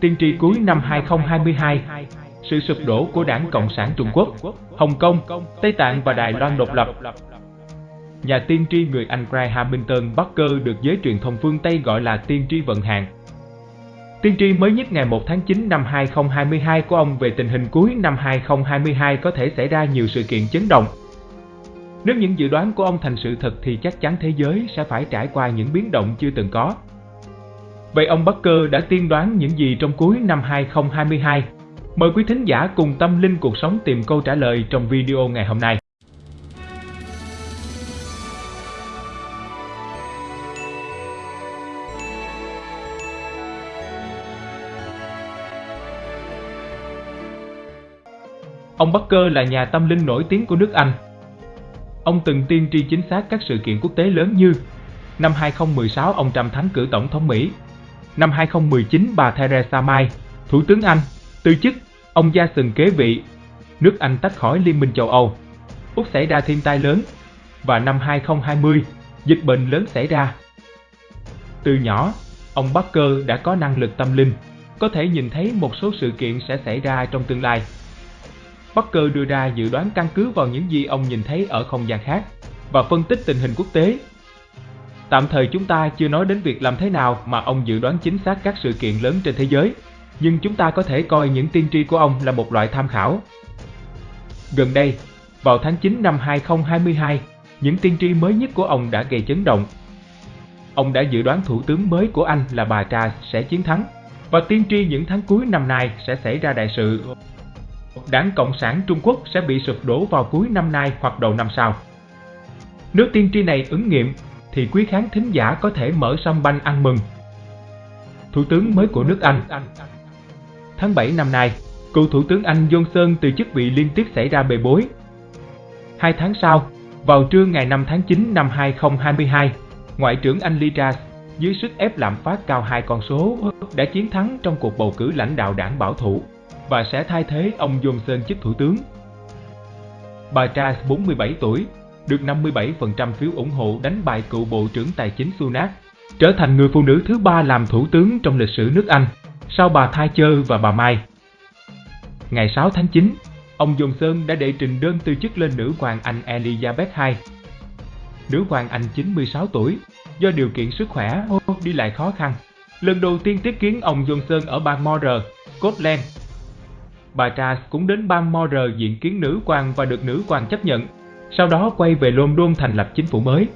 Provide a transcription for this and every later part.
tiên tri cuối năm 2022, sự sụp đổ của đảng Cộng sản Trung Quốc, Hồng Kông, Tây Tạng và Đài Loan độc lập. Nhà tiên tri người Anh Graham Hamilton Barker được giới truyền thông phương Tây gọi là tiên tri vận hạn. Tiên tri mới nhất ngày 1 tháng 9 năm 2022 của ông về tình hình cuối năm 2022 có thể xảy ra nhiều sự kiện chấn động. Nếu những dự đoán của ông thành sự thật thì chắc chắn thế giới sẽ phải trải qua những biến động chưa từng có. Vậy ông Barker đã tiên đoán những gì trong cuối năm 2022? Mời quý thính giả cùng tâm linh cuộc sống tìm câu trả lời trong video ngày hôm nay. Ông Barker là nhà tâm linh nổi tiếng của nước Anh. Ông từng tiên tri chính xác các sự kiện quốc tế lớn như Năm 2016 ông Trump thắng cử tổng thống Mỹ Năm 2019 bà Theresa May, Thủ tướng Anh, từ chức, ông Johnson kế vị Nước Anh tách khỏi Liên minh châu Âu Úc xảy ra thiên tai lớn Và năm 2020, dịch bệnh lớn xảy ra Từ nhỏ, ông Barker đã có năng lực tâm linh có thể nhìn thấy một số sự kiện sẽ xảy ra trong tương lai Barker đưa ra dự đoán căn cứ vào những gì ông nhìn thấy ở không gian khác và phân tích tình hình quốc tế. Tạm thời chúng ta chưa nói đến việc làm thế nào mà ông dự đoán chính xác các sự kiện lớn trên thế giới, nhưng chúng ta có thể coi những tiên tri của ông là một loại tham khảo. Gần đây, vào tháng 9 năm 2022, những tiên tri mới nhất của ông đã gây chấn động. Ông đã dự đoán thủ tướng mới của Anh là bà Trà sẽ chiến thắng và tiên tri những tháng cuối năm nay sẽ xảy ra đại sự Đảng Cộng sản Trung Quốc sẽ bị sụp đổ vào cuối năm nay hoặc đầu năm sau. Nếu tiên tri này ứng nghiệm, thì quý khán thính giả có thể mở sâm banh ăn mừng. Thủ tướng mới của nước Anh Tháng 7 năm nay, cựu Thủ tướng Anh Johnson từ chức vị liên tiếp xảy ra bề bối. Hai tháng sau, vào trưa ngày 5 tháng 9 năm 2022, Ngoại trưởng Anh Liz Truss dưới sức ép lạm phát cao hai con số đã chiến thắng trong cuộc bầu cử lãnh đạo đảng bảo thủ và sẽ thay thế ông Johnson chức thủ tướng. Bà Truss 47 tuổi, được 57% phiếu ủng hộ đánh bại cựu Bộ trưởng Tài chính Sunak, trở thành người phụ nữ thứ ba làm thủ tướng trong lịch sử nước Anh, sau bà Thatcher và bà May. Ngày 6 tháng 9, ông Johnson đã đệ trình đơn từ chức lên nữ hoàng Anh Elizabeth II. Nữ hoàng Anh 96 tuổi, do điều kiện sức khỏe đi lại khó khăn, lần đầu tiên tiếp kiến ông Johnson ở bang Moore, Scotland bà Charles cũng đến bang Moore diện kiến nữ hoàng và được nữ hoàng chấp nhận, sau đó quay về London thành lập chính phủ mới.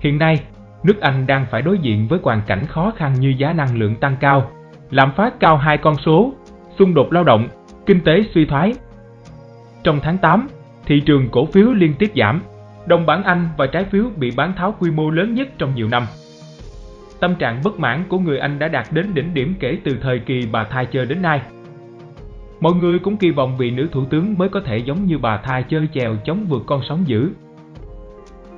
Hiện nay, nước Anh đang phải đối diện với hoàn cảnh khó khăn như giá năng lượng tăng cao, lạm phát cao hai con số, xung đột lao động, kinh tế suy thoái. Trong tháng 8, thị trường cổ phiếu liên tiếp giảm, đồng bảng Anh và trái phiếu bị bán tháo quy mô lớn nhất trong nhiều năm. Tâm trạng bất mãn của người Anh đã đạt đến đỉnh điểm kể từ thời kỳ bà Thatcher đến nay. Mọi người cũng kỳ vọng vị nữ thủ tướng mới có thể giống như bà Thai chơi chèo chống vượt con sóng dữ.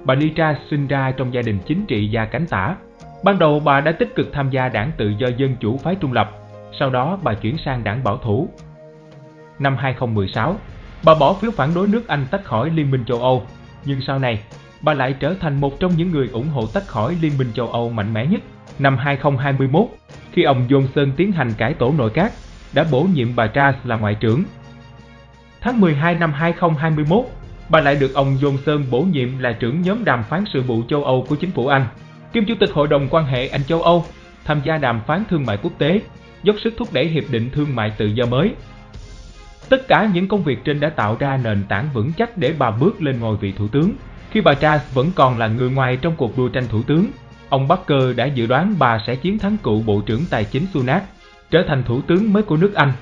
Bà Litra sinh ra trong gia đình chính trị gia cánh tả. Ban đầu bà đã tích cực tham gia đảng tự do dân chủ phái trung lập, sau đó bà chuyển sang đảng bảo thủ. Năm 2016, bà bỏ phiếu phản đối nước Anh tách khỏi Liên minh châu Âu, nhưng sau này, bà lại trở thành một trong những người ủng hộ tách khỏi Liên minh châu Âu mạnh mẽ nhất. Năm 2021, khi ông Johnson tiến hành cải tổ nội các, đã bổ nhiệm bà Truss là ngoại trưởng. Tháng 12 năm 2021, bà lại được ông Johnson bổ nhiệm là trưởng nhóm đàm phán sự vụ châu Âu của chính phủ Anh, kiêm chủ tịch Hội đồng quan hệ Anh châu Âu, tham gia đàm phán thương mại quốc tế, dốc sức thúc đẩy hiệp định thương mại tự do mới. Tất cả những công việc trên đã tạo ra nền tảng vững chắc để bà bước lên ngôi vị thủ tướng. Khi bà Truss vẫn còn là người ngoài trong cuộc đua tranh thủ tướng, ông Barker đã dự đoán bà sẽ chiến thắng cựu Bộ trưởng Tài chính Sunak trở thành thủ tướng mới của nước Anh.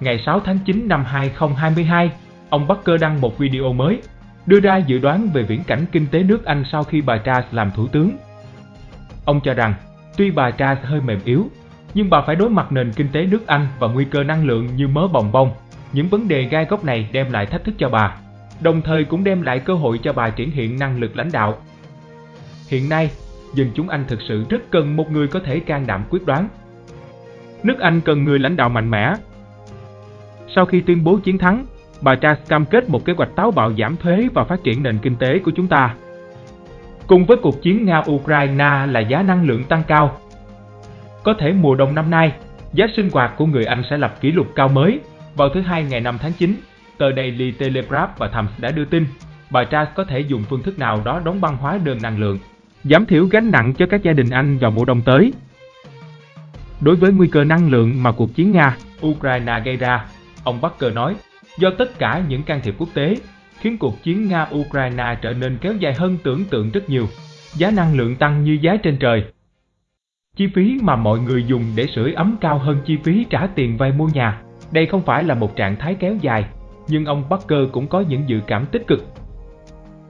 Ngày 6 tháng 9 năm 2022, ông Barker đăng một video mới, đưa ra dự đoán về viễn cảnh kinh tế nước Anh sau khi bà Truss làm thủ tướng. Ông cho rằng, tuy bà Truss hơi mềm yếu, nhưng bà phải đối mặt nền kinh tế nước Anh và nguy cơ năng lượng như mớ bồng bông. Những vấn đề gai góc này đem lại thách thức cho bà, đồng thời cũng đem lại cơ hội cho bà triển hiện năng lực lãnh đạo. Hiện nay, dân chúng Anh thực sự rất cần một người có thể can đảm quyết đoán, nước Anh cần người lãnh đạo mạnh mẽ. Sau khi tuyên bố chiến thắng, bà Truss cam kết một kế hoạch táo bạo giảm thuế và phát triển nền kinh tế của chúng ta. Cùng với cuộc chiến Nga-Ukraine là giá năng lượng tăng cao. Có thể mùa đông năm nay, giá sinh hoạt của người Anh sẽ lập kỷ lục cao mới. Vào thứ Hai ngày 5 tháng 9, tờ Daily Telegraph và Times đã đưa tin, bà Truss có thể dùng phương thức nào đó đóng băng hóa đơn năng lượng, giảm thiểu gánh nặng cho các gia đình Anh vào mùa đông tới. Đối với nguy cơ năng lượng mà cuộc chiến Nga, Ukraine gây ra, ông Barker nói, do tất cả những can thiệp quốc tế, khiến cuộc chiến Nga-Ukraine trở nên kéo dài hơn tưởng tượng rất nhiều. Giá năng lượng tăng như giá trên trời. Chi phí mà mọi người dùng để sưởi ấm cao hơn chi phí trả tiền vay mua nhà. Đây không phải là một trạng thái kéo dài, nhưng ông Barker cũng có những dự cảm tích cực.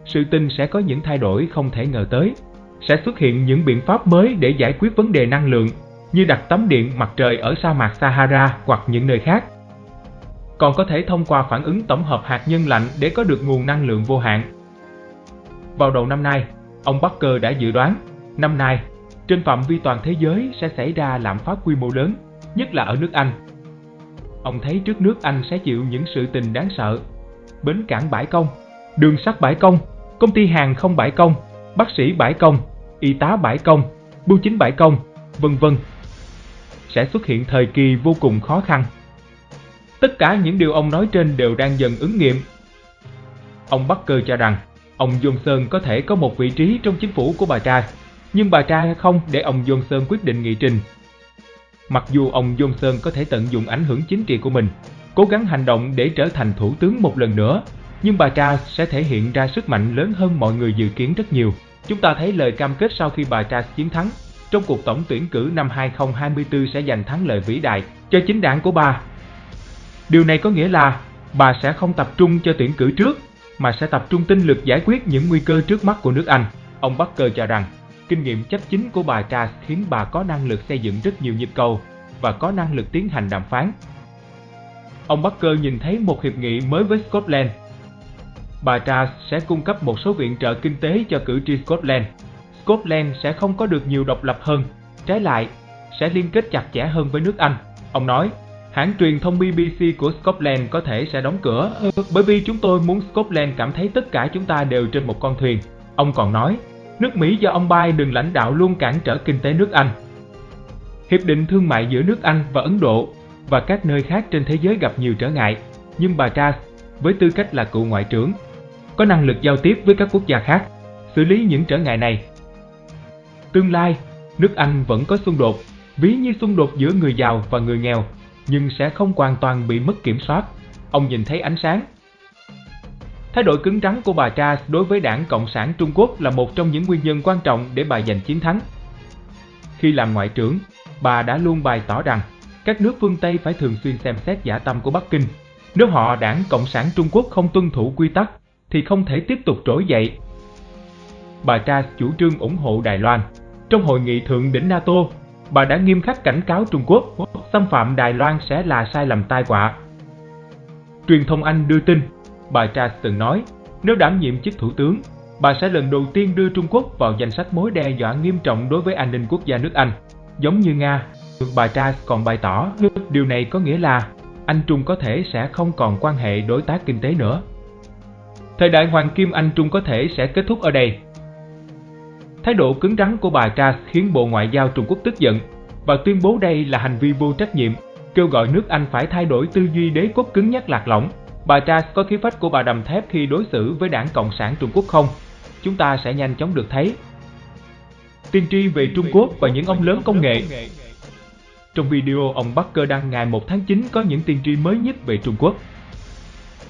Sự tin sẽ có những thay đổi không thể ngờ tới. Sẽ xuất hiện những biện pháp mới để giải quyết vấn đề năng lượng, như đặt tấm điện mặt trời ở sa mạc Sahara hoặc những nơi khác còn có thể thông qua phản ứng tổng hợp hạt nhân lạnh để có được nguồn năng lượng vô hạn. Vào đầu năm nay, ông Barker đã dự đoán, năm nay, trên phạm vi toàn thế giới sẽ xảy ra lạm phát quy mô lớn, nhất là ở nước Anh. Ông thấy trước nước Anh sẽ chịu những sự tình đáng sợ. Bến cảng bãi công, đường sắt bãi công, công ty hàng không bãi công, bác sĩ bãi công, y tá bãi công, bưu chính bãi công, vân vân. Sẽ xuất hiện thời kỳ vô cùng khó khăn. Tất cả những điều ông nói trên đều đang dần ứng nghiệm. Ông Barker cho rằng, ông Johnson có thể có một vị trí trong chính phủ của bà Trai, nhưng bà Trai không để ông Johnson quyết định nghị trình. Mặc dù ông Johnson có thể tận dụng ảnh hưởng chính trị của mình, cố gắng hành động để trở thành thủ tướng một lần nữa, nhưng bà Trai sẽ thể hiện ra sức mạnh lớn hơn mọi người dự kiến rất nhiều. Chúng ta thấy lời cam kết sau khi bà Trai chiến thắng trong cuộc tổng tuyển cử năm 2024 sẽ giành thắng lợi vĩ đại cho chính đảng của bà Điều này có nghĩa là bà sẽ không tập trung cho tuyển cử trước, mà sẽ tập trung tinh lực giải quyết những nguy cơ trước mắt của nước Anh. Ông Barker cho rằng, kinh nghiệm chấp chính của bà Charles khiến bà có năng lực xây dựng rất nhiều nhịp cầu và có năng lực tiến hành đàm phán. Ông Barker nhìn thấy một hiệp nghị mới với Scotland. Bà Charles sẽ cung cấp một số viện trợ kinh tế cho cử tri Scotland. Scotland sẽ không có được nhiều độc lập hơn, trái lại, sẽ liên kết chặt chẽ hơn với nước Anh. Ông nói, Hãng truyền thông BBC của Scotland có thể sẽ đóng cửa ừ, bởi vì chúng tôi muốn Scotland cảm thấy tất cả chúng ta đều trên một con thuyền. Ông còn nói, nước Mỹ do ông Biden lãnh đạo luôn cản trở kinh tế nước Anh. Hiệp định thương mại giữa nước Anh và Ấn Độ và các nơi khác trên thế giới gặp nhiều trở ngại, nhưng bà Truss, với tư cách là cựu ngoại trưởng, có năng lực giao tiếp với các quốc gia khác, xử lý những trở ngại này. Tương lai, nước Anh vẫn có xung đột, ví như xung đột giữa người giàu và người nghèo nhưng sẽ không hoàn toàn bị mất kiểm soát. Ông nhìn thấy ánh sáng. Thái độ cứng rắn của bà Tra đối với đảng Cộng sản Trung Quốc là một trong những nguyên nhân quan trọng để bà giành chiến thắng. Khi làm ngoại trưởng, bà đã luôn bày tỏ rằng các nước phương Tây phải thường xuyên xem xét giả tâm của Bắc Kinh. Nếu họ đảng Cộng sản Trung Quốc không tuân thủ quy tắc, thì không thể tiếp tục trỗi dậy. Bà Tra chủ trương ủng hộ Đài Loan. Trong hội nghị thượng đỉnh NATO, bà đã nghiêm khắc cảnh cáo Trung Quốc xâm phạm Đài Loan sẽ là sai lầm tai họa. Truyền thông Anh đưa tin, bà Truss từng nói, nếu đảm nhiệm chức thủ tướng, bà sẽ lần đầu tiên đưa Trung Quốc vào danh sách mối đe dọa nghiêm trọng đối với an ninh quốc gia nước Anh. Giống như Nga, bà Truss còn bày tỏ điều này có nghĩa là Anh Trung có thể sẽ không còn quan hệ đối tác kinh tế nữa. Thời đại Hoàng Kim Anh Trung có thể sẽ kết thúc ở đây. Thái độ cứng rắn của bà Truss khiến Bộ Ngoại giao Trung Quốc tức giận và tuyên bố đây là hành vi vô trách nhiệm, kêu gọi nước Anh phải thay đổi tư duy đế quốc cứng nhắc lạc lõng. Bà Truss có khí phách của bà đầm thép khi đối xử với đảng Cộng sản Trung Quốc không? Chúng ta sẽ nhanh chóng được thấy. Tiên tri về Trung Quốc và những ông lớn công nghệ Trong video ông Barker đăng ngày 1 tháng 9 có những tiên tri mới nhất về Trung Quốc.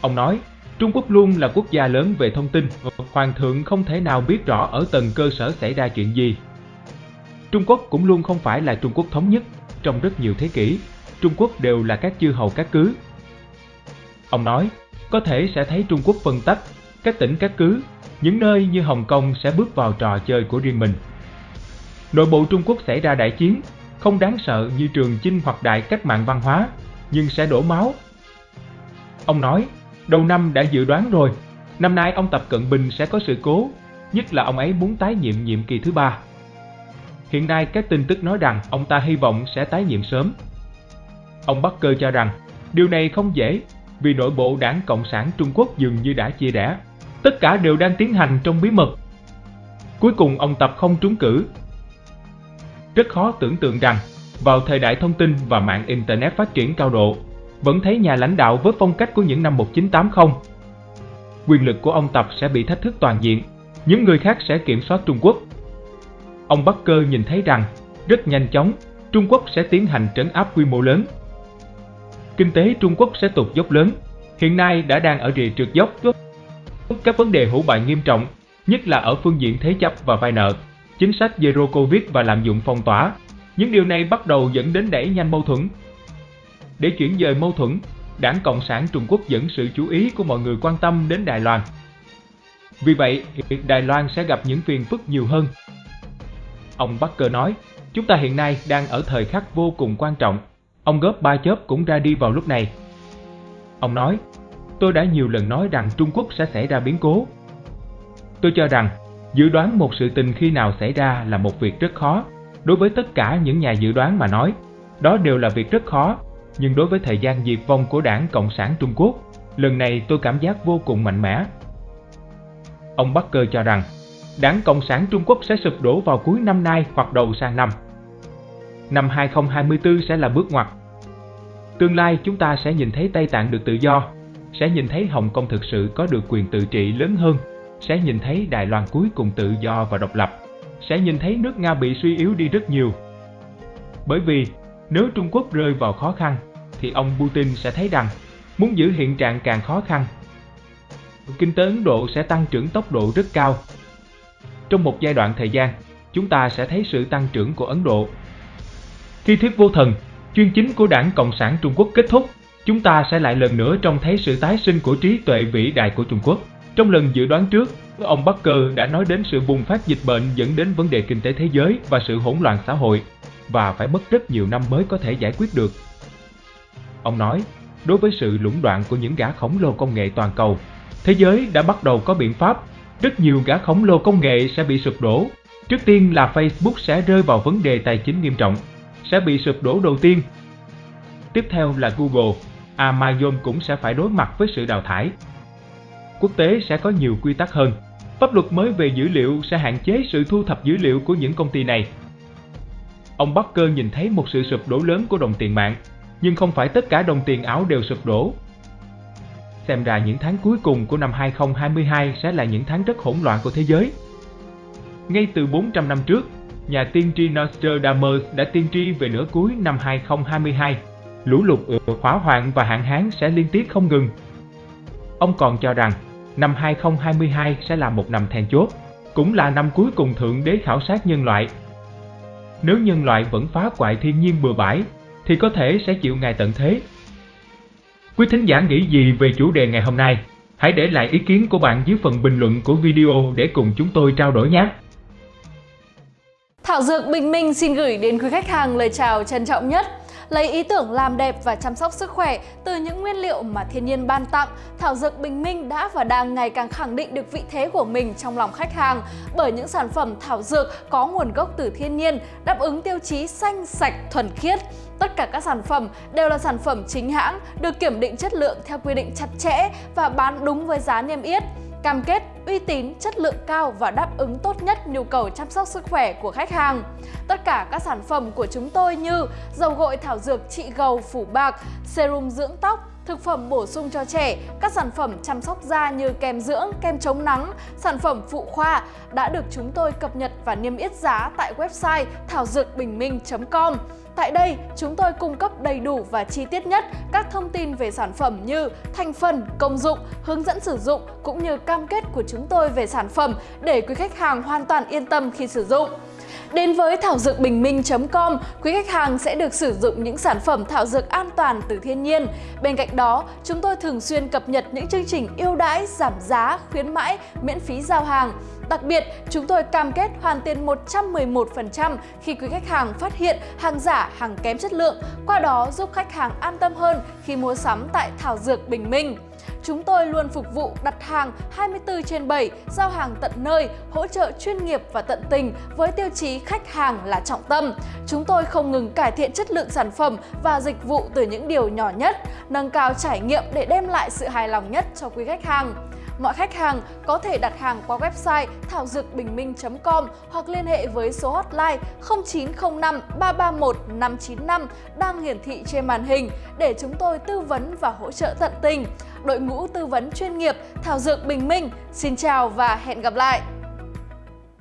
Ông nói, Trung Quốc luôn là quốc gia lớn về thông tin, Hoàng thượng không thể nào biết rõ ở tầng cơ sở xảy ra chuyện gì, Trung Quốc cũng luôn không phải là Trung Quốc thống nhất. Trong rất nhiều thế kỷ, Trung Quốc đều là các chư hầu các cứ. Ông nói, có thể sẽ thấy Trung Quốc phân tách, các tỉnh các cứ, những nơi như Hồng Kông sẽ bước vào trò chơi của riêng mình. Nội bộ Trung Quốc xảy ra đại chiến, không đáng sợ như trường chinh hoặc đại cách mạng văn hóa, nhưng sẽ đổ máu. Ông nói, đầu năm đã dự đoán rồi, năm nay ông Tập Cận Bình sẽ có sự cố, nhất là ông ấy muốn tái nhiệm nhiệm kỳ thứ ba. Hiện nay các tin tức nói rằng ông ta hy vọng sẽ tái nhiệm sớm. Ông Barker cho rằng điều này không dễ vì nội bộ đảng Cộng sản Trung Quốc dường như đã chia rẽ. Tất cả đều đang tiến hành trong bí mật. Cuối cùng ông Tập không trúng cử. Rất khó tưởng tượng rằng vào thời đại thông tin và mạng Internet phát triển cao độ, vẫn thấy nhà lãnh đạo với phong cách của những năm 1980. Quyền lực của ông Tập sẽ bị thách thức toàn diện, những người khác sẽ kiểm soát Trung Quốc. Ông Bắc Cơ nhìn thấy rằng, rất nhanh chóng, Trung Quốc sẽ tiến hành trấn áp quy mô lớn. Kinh tế Trung Quốc sẽ tụt dốc lớn, hiện nay đã đang ở rìa trượt dốc. Các vấn đề hữu bại nghiêm trọng, nhất là ở phương diện thế chấp và vay nợ, chính sách Zero Covid và lạm dụng phong tỏa. Những điều này bắt đầu dẫn đến đẩy nhanh mâu thuẫn. Để chuyển dời mâu thuẫn, Đảng Cộng sản Trung Quốc dẫn sự chú ý của mọi người quan tâm đến Đài Loan. Vì vậy, Đài Loan sẽ gặp những phiền phức nhiều hơn. Ông Barker nói, chúng ta hiện nay đang ở thời khắc vô cùng quan trọng. Ông góp ba chớp cũng ra đi vào lúc này. Ông nói, tôi đã nhiều lần nói rằng Trung Quốc sẽ xảy ra biến cố. Tôi cho rằng, dự đoán một sự tình khi nào xảy ra là một việc rất khó. Đối với tất cả những nhà dự đoán mà nói, đó đều là việc rất khó. Nhưng đối với thời gian diệt vong của đảng Cộng sản Trung Quốc, lần này tôi cảm giác vô cùng mạnh mẽ. Ông Barker cho rằng, đảng Cộng sản Trung Quốc sẽ sụp đổ vào cuối năm nay hoặc đầu sang năm. Năm 2024 sẽ là bước ngoặt. Tương lai chúng ta sẽ nhìn thấy Tây Tạng được tự do, sẽ nhìn thấy Hồng Kông thực sự có được quyền tự trị lớn hơn, sẽ nhìn thấy Đài Loan cuối cùng tự do và độc lập, sẽ nhìn thấy nước Nga bị suy yếu đi rất nhiều. Bởi vì nếu Trung Quốc rơi vào khó khăn, thì ông Putin sẽ thấy rằng muốn giữ hiện trạng càng khó khăn. Kinh tế Ấn Độ sẽ tăng trưởng tốc độ rất cao. Trong một giai đoạn thời gian, chúng ta sẽ thấy sự tăng trưởng của Ấn Độ. Khi thuyết vô thần, chuyên chính của đảng Cộng sản Trung Quốc kết thúc, chúng ta sẽ lại lần nữa trông thấy sự tái sinh của trí tuệ vĩ đại của Trung Quốc. Trong lần dự đoán trước, ông Barker đã nói đến sự bùng phát dịch bệnh dẫn đến vấn đề kinh tế thế giới và sự hỗn loạn xã hội, và phải mất rất nhiều năm mới có thể giải quyết được. Ông nói, đối với sự lũng đoạn của những gã khổng lồ công nghệ toàn cầu, thế giới đã bắt đầu có biện pháp, rất nhiều gã khổng lồ công nghệ sẽ bị sụp đổ. Trước tiên là Facebook sẽ rơi vào vấn đề tài chính nghiêm trọng, sẽ bị sụp đổ đầu tiên. Tiếp theo là Google, Amazon cũng sẽ phải đối mặt với sự đào thải. Quốc tế sẽ có nhiều quy tắc hơn. Pháp luật mới về dữ liệu sẽ hạn chế sự thu thập dữ liệu của những công ty này. Ông Barker nhìn thấy một sự sụp đổ lớn của đồng tiền mạng, nhưng không phải tất cả đồng tiền ảo đều sụp đổ. Xem ra những tháng cuối cùng của năm 2022 sẽ là những tháng rất hỗn loạn của thế giới. Ngay từ 400 năm trước, nhà tiên tri Nostradamus đã tiên tri về nửa cuối năm 2022, lũ lụt, hỏa hoạn và hạn hán sẽ liên tiếp không ngừng. Ông còn cho rằng năm 2022 sẽ là một năm then chốt, cũng là năm cuối cùng Thượng Đế khảo sát nhân loại. Nếu nhân loại vẫn phá hoại thiên nhiên bừa bãi, thì có thể sẽ chịu ngày tận thế. Quý thính giả nghĩ gì về chủ đề ngày hôm nay? Hãy để lại ý kiến của bạn dưới phần bình luận của video để cùng chúng tôi trao đổi nhé! Thảo Dược Bình Minh xin gửi đến quý khách hàng lời chào trân trọng nhất. Lấy ý tưởng làm đẹp và chăm sóc sức khỏe từ những nguyên liệu mà thiên nhiên ban tặng, Thảo Dược Bình Minh đã và đang ngày càng khẳng định được vị thế của mình trong lòng khách hàng bởi những sản phẩm thảo dược có nguồn gốc từ thiên nhiên, đáp ứng tiêu chí xanh, sạch, thuần khiết. Tất cả các sản phẩm đều là sản phẩm chính hãng, được kiểm định chất lượng theo quy định chặt chẽ và bán đúng với giá niêm yết cam kết uy tín, chất lượng cao và đáp ứng tốt nhất nhu cầu chăm sóc sức khỏe của khách hàng. Tất cả các sản phẩm của chúng tôi như dầu gội thảo dược trị gầu phủ bạc, serum dưỡng tóc, thực phẩm bổ sung cho trẻ, các sản phẩm chăm sóc da như kem dưỡng, kem chống nắng, sản phẩm phụ khoa đã được chúng tôi cập nhật và niêm yết giá tại website thảo dược bình minh.com. Tại đây, chúng tôi cung cấp đầy đủ và chi tiết nhất các thông tin về sản phẩm như thành phần, công dụng, hướng dẫn sử dụng cũng như cam kết của chúng tôi về sản phẩm để quý khách hàng hoàn toàn yên tâm khi sử dụng. Đến với thảo dược bình minh.com, quý khách hàng sẽ được sử dụng những sản phẩm thảo dược an toàn từ thiên nhiên. Bên cạnh đó, chúng tôi thường xuyên cập nhật những chương trình ưu đãi, giảm giá, khuyến mãi, miễn phí giao hàng. Đặc biệt, chúng tôi cam kết hoàn tiền 111% khi quý khách hàng phát hiện hàng giả, hàng kém chất lượng, qua đó giúp khách hàng an tâm hơn khi mua sắm tại Thảo Dược Bình Minh. Chúng tôi luôn phục vụ đặt hàng 24 trên 7, giao hàng tận nơi, hỗ trợ chuyên nghiệp và tận tình với tiêu chí khách hàng là trọng tâm. Chúng tôi không ngừng cải thiện chất lượng sản phẩm và dịch vụ từ những điều nhỏ nhất, nâng cao trải nghiệm để đem lại sự hài lòng nhất cho quý khách hàng. Mọi khách hàng có thể đặt hàng qua website thảo dược bình minh.com hoặc liên hệ với số hotline 0905 331 595 đang hiển thị trên màn hình để chúng tôi tư vấn và hỗ trợ tận tình. Đội ngũ tư vấn chuyên nghiệp Thảo Dược Bình Minh, xin chào và hẹn gặp lại!